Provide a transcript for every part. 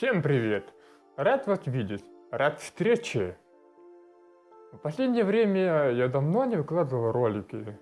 Всем привет! Рад вас видеть, рад встрече! В последнее время я давно не выкладывал ролики.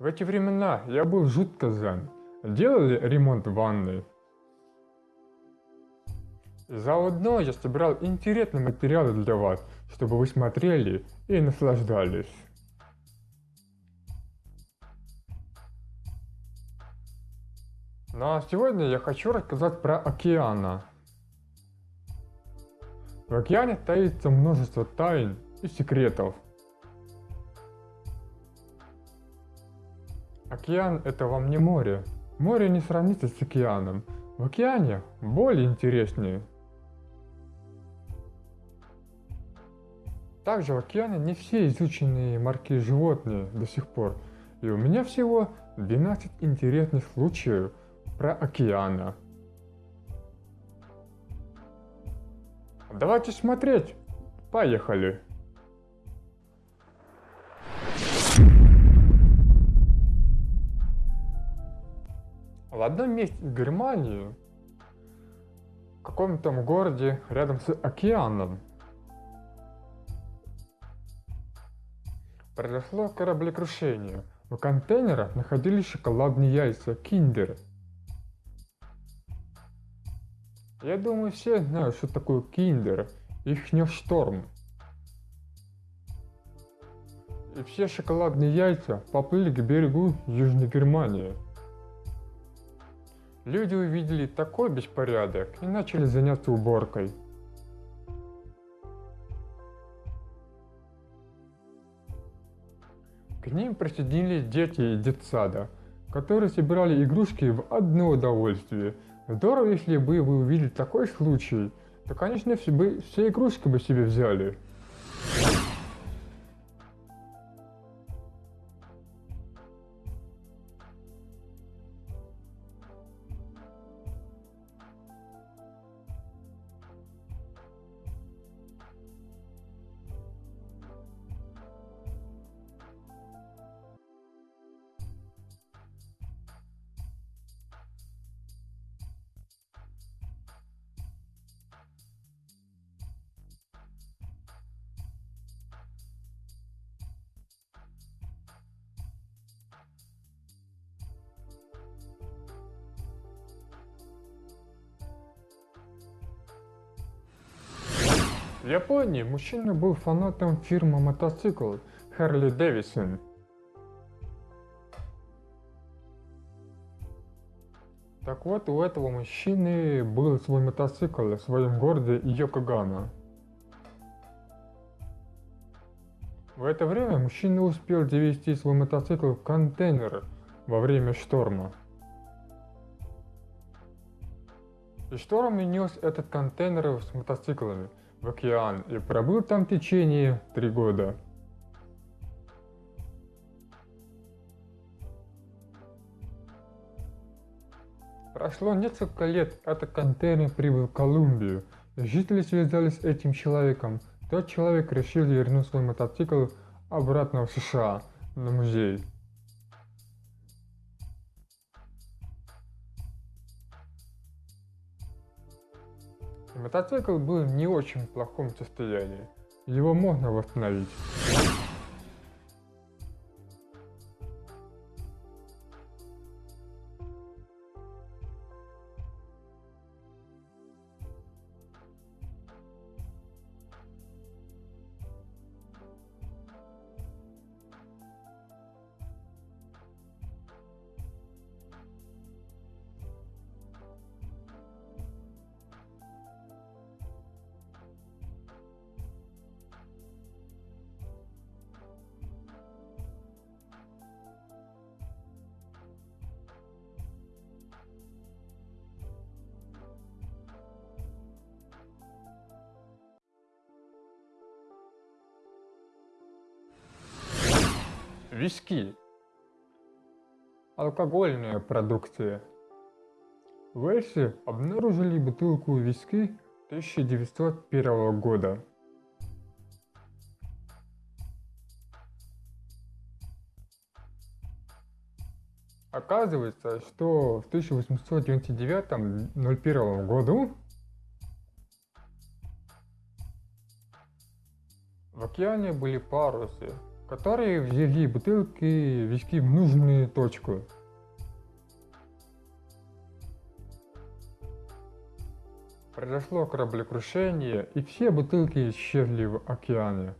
В эти времена я был жутко зан. Делали ремонт ванны. Заодно я собирал интересные материалы для вас, чтобы вы смотрели и наслаждались. Ну а сегодня я хочу рассказать про океана. В океане таится множество тайн и секретов. Океан это вам не море. Море не сравнится с океаном. В океане более интереснее. Также в океане не все изученные марки животные до сих пор. И у меня всего 12 интересных случаев – про океана. Давайте смотреть. Поехали. В одном месте Германии, в каком-то городе рядом с океаном, произошло кораблекрушение. В контейнерах находились шоколадные яйца Киндер – Я думаю, все знают, что такое киндер, их не. И все шоколадные яйца поплыли к берегу Южной Германии. Люди увидели такой беспорядок и начали заняться уборкой. К ним присоединились дети из детсада, которые собирали игрушки в одно удовольствие – Здорово, если бы вы увидели такой случай, то, конечно, все, бы, все игрушки бы себе взяли. В Японии мужчина был фанатом фирмы мотоцикл Harley Davidson. Так вот, у этого мужчины был свой мотоцикл в своем городе Йокогама. В это время мужчина успел довести свой мотоцикл в контейнер во время шторма. И шторм нес этот контейнер с мотоциклами – в океан и пробыл там в течение три года. Прошло несколько лет, этот контейнер прибыл в Колумбию. Жители связались с этим человеком. Тот человек решил вернуть свой мотоцикл обратно в США, на музей. Мотоцикл был в не очень плохом состоянии. Его можно восстановить. виски, алкогольные продукты. В Эльсе обнаружили бутылку виски 1901 года. Оказывается, что в 1899-01 году в океане были парусы, которые везли бутылки везли в нужную точку. Произошло кораблекрушение, и все бутылки исчезли в океане.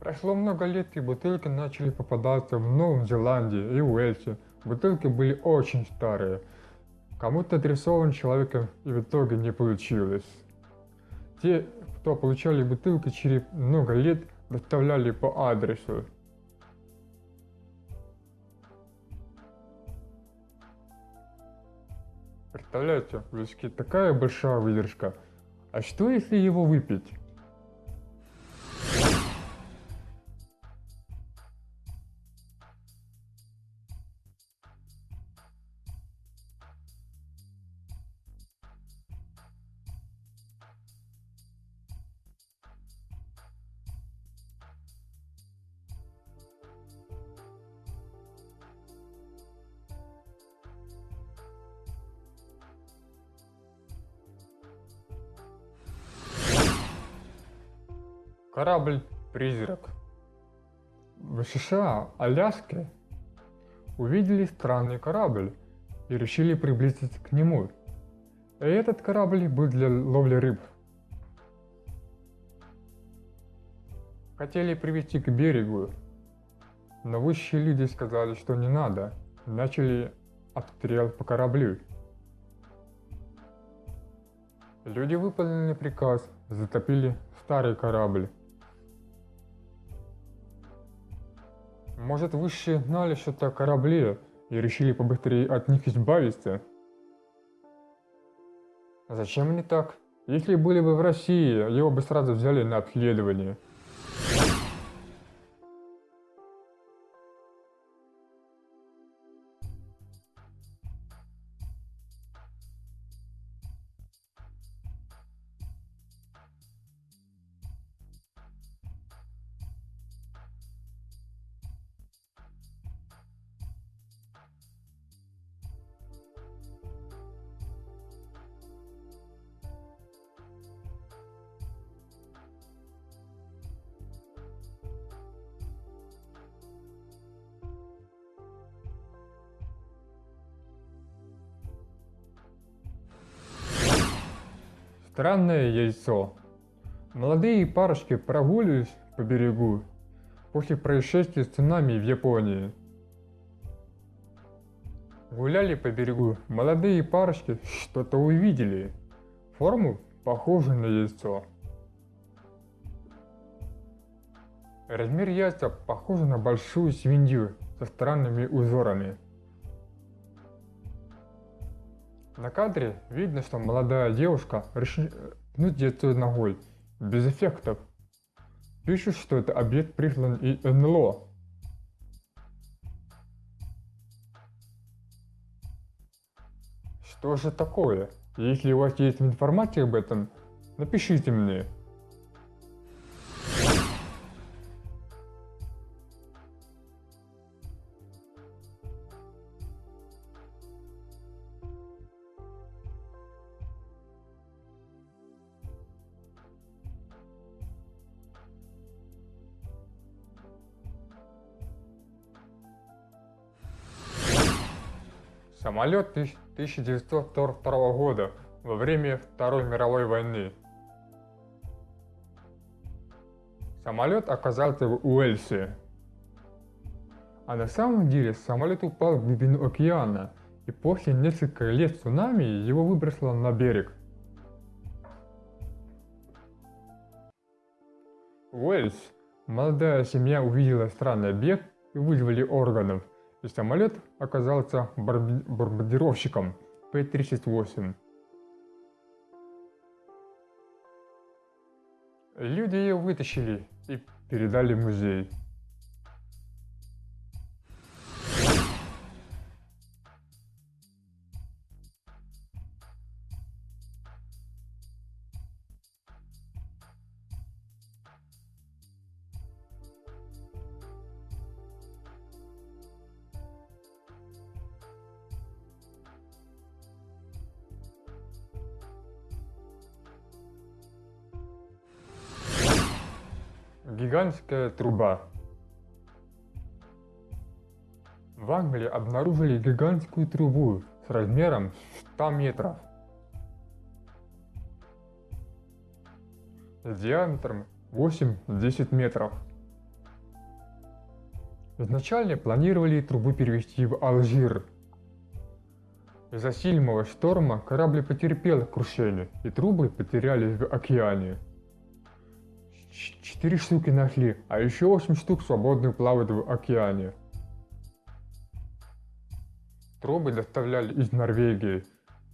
Прошло много лет, и бутылки начали попадаться в Новом Зеландии и Уэльсе. Бутылки были очень старые. Кому-то адресован человеком и в итоге не получилось. Те, кто получали бутылки через много лет, доставляли по адресу. Представляете, в такая большая выдержка. А что если его выпить? Корабль-призрак. В США, Аляске, увидели странный корабль и решили приблизиться к нему. И этот корабль был для ловли рыб. Хотели привести к берегу, но высшие люди сказали, что не надо. Начали обстрел по кораблю. Люди выполнили приказ, затопили старый корабль. Может, высшие знали что-то о корабле и решили побыстрее от них избавиться? Зачем они так? Если были бы в России, его бы сразу взяли на обследование. Странное яйцо. Молодые парочки прогуливались по берегу после происшествия с цунами в Японии. Гуляли по берегу, молодые парочки что-то увидели. Форму похожую на яйцо. Размер яйца похож на большую свинью со странными узорами. На кадре видно, что молодая девушка решила пнуть яйцо ногой, без эффектов. Пишут, что это объект прислан из НЛО. Что же такое? Если у вас есть информация об этом, напишите мне. Самолет 1942 года во время Второй мировой войны. Самолет оказался в Уэльсе. А на самом деле самолет упал в глубину океана, и после нескольких лет цунами его выбросило на берег. Уэльс. Молодая семья увидела странный объект и вызвали органов – и самолет оказался бомбардировщиком П-38. Люди ее вытащили и передали в музей. Гигантская труба. В Англии обнаружили гигантскую трубу с размером 100 метров. С диаметром 8-10 метров. Изначально планировали трубу перевести в Алжир. Из-за сильного шторма корабль потерпел крушение, и трубы потерялись в океане. Четыре штуки нашли, а еще восемь штук свободно плавают в океане. Трубы доставляли из Норвегии,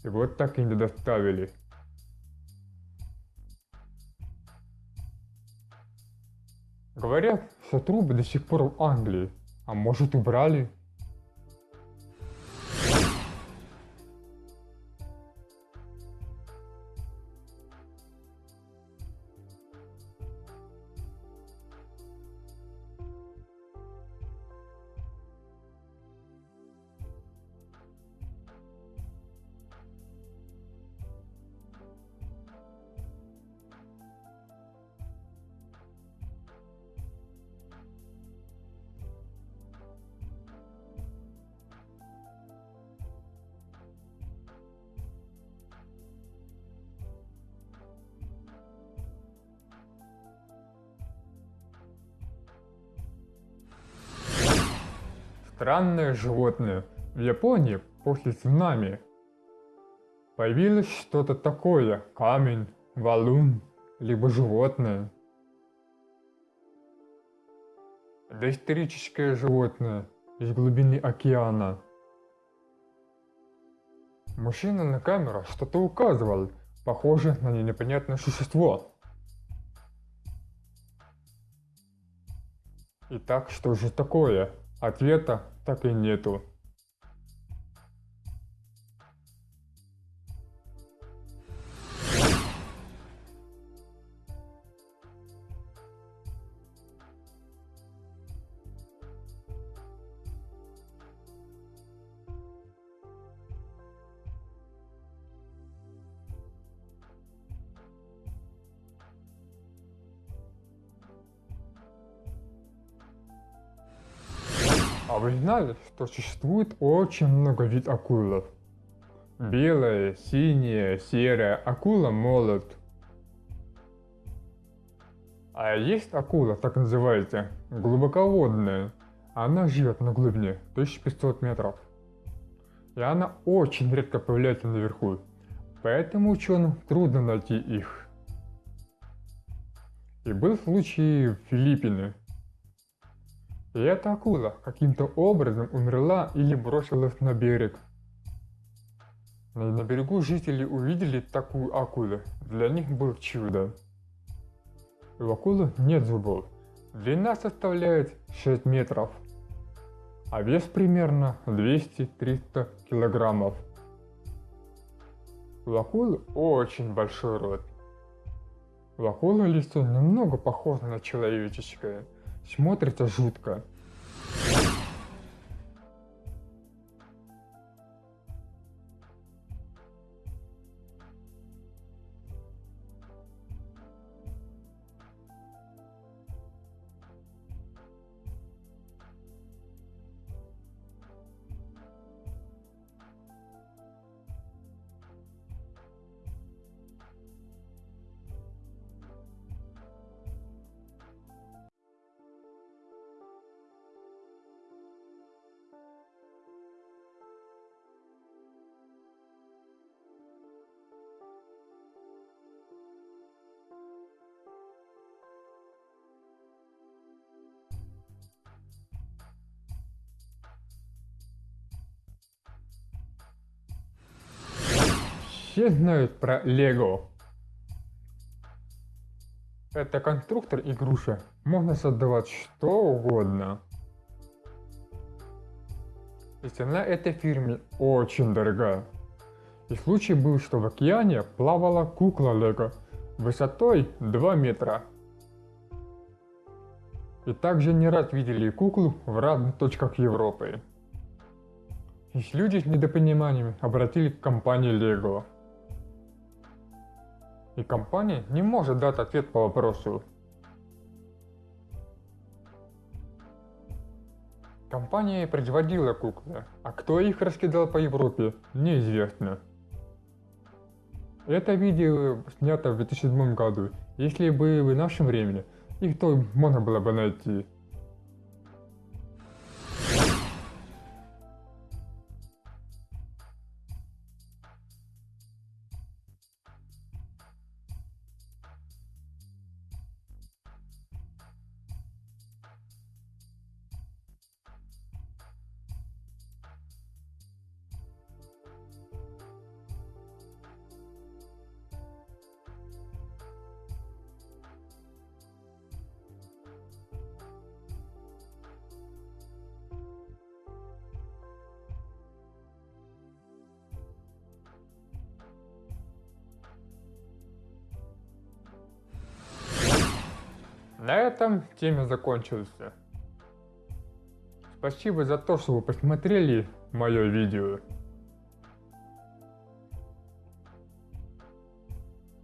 и вот так и не доставили. Говорят, что трубы до сих пор в Англии, а может убрали? Странное животное. В Японии после цунами появилось что-то такое, камень, валун, либо животное. Доисторическое животное из глубины океана. Мужчина на камеру что-то указывал, похоже на непонятное существо. Итак, что же такое? Ответа так и нету. Вы знали, что существует очень много вид акулов? Белая, синяя, серая, акула молот. А есть акула, так называемая, глубоководная. Она живет на глубине 1500 метров. И она очень редко появляется наверху, поэтому ученым трудно найти их. И был случай в Филиппине, и эта акула каким-то образом умерла или бросилась на берег. На берегу жители увидели такую акулу. Для них был чудо. У акулы нет зубов. Длина составляет 6 метров. А вес примерно 200-300 килограммов. У акулы очень большой рот. У акулы лицо немного похоже на человеческое – Смотрится жутко. Все знают про Лего. Это конструктор игрушек. Можно создавать что угодно. И цена этой фирмы очень дорогая. И случай был, что в океане плавала кукла Лего высотой 2 метра. И также не раз видели куклу в разных точках Европы. И люди с недопониманием обратили к компании Lego и компания не может дать ответ по вопросу. Компания производила куклы, а кто их раскидал по Европе, неизвестно. Это видео снято в 2007 году, если бы в нашем времени, их то можно было бы найти. На этом тема закончился. Спасибо за то, что вы посмотрели мое видео.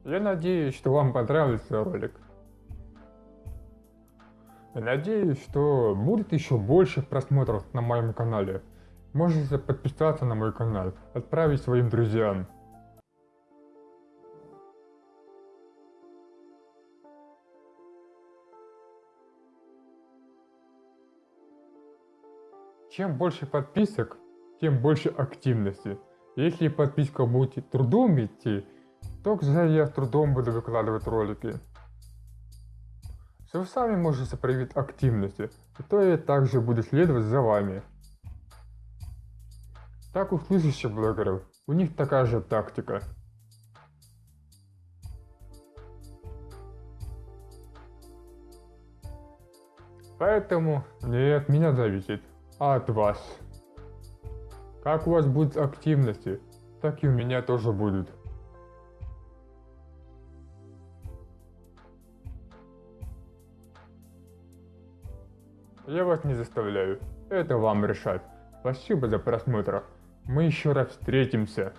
Я надеюсь, что вам понравился ролик. Надеюсь, что будет еще больше просмотров на моем канале. Можете подписаться на мой канал, отправить своим друзьям. Чем больше подписок, тем больше активности. Если подписка будет трудом идти, то я с трудом буду выкладывать ролики. Вы сами можете проявить активности, то я также буду следовать за вами. Так у слышащих блогеров, у них такая же тактика. Поэтому не от меня зависит от вас. Как у вас будет активности, так и у меня тоже будет. Я вас не заставляю, это вам решать. Спасибо за просмотр. Мы еще раз встретимся.